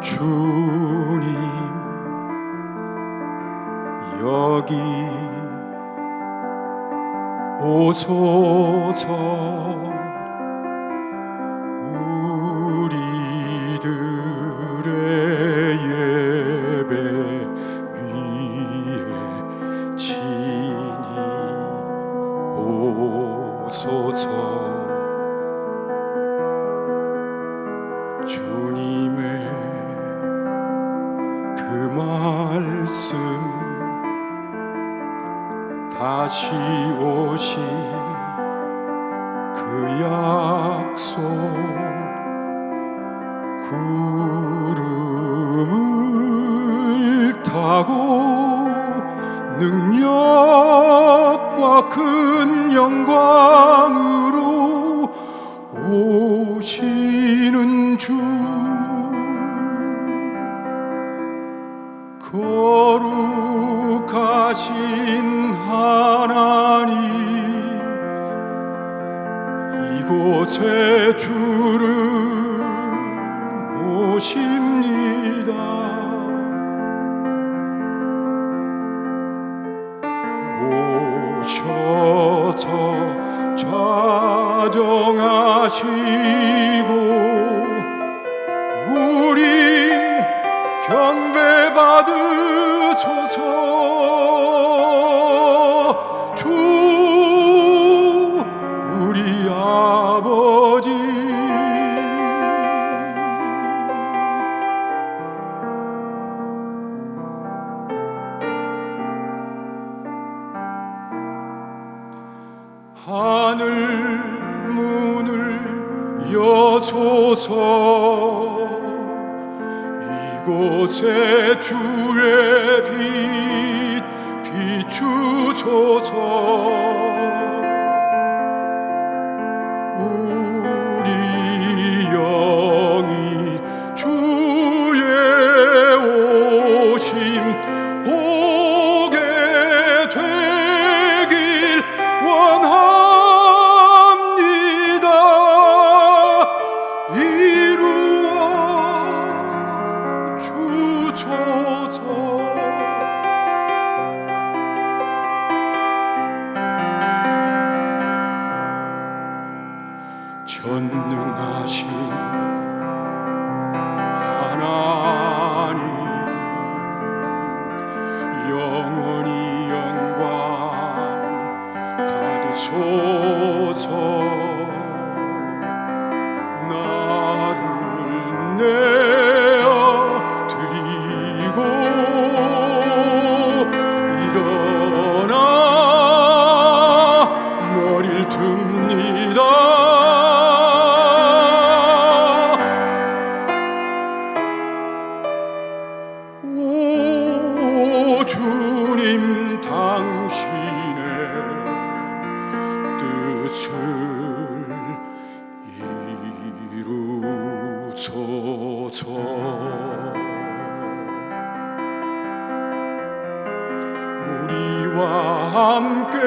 주님 여기 오소서 우리들의 예배 위에 진이 오소서. 주님 말씀 다시 오실 그 약속 구름을 타고 능력과 큰 영광으로 오시 거룩하신 하나님 이곳에 주를 모십니다. 오셔서 좌정하시 하늘 문을 여소서. 이곳에 주의 빛 비추소서 전능하신 하나님 영원히 영광 받으소서 우리와 함께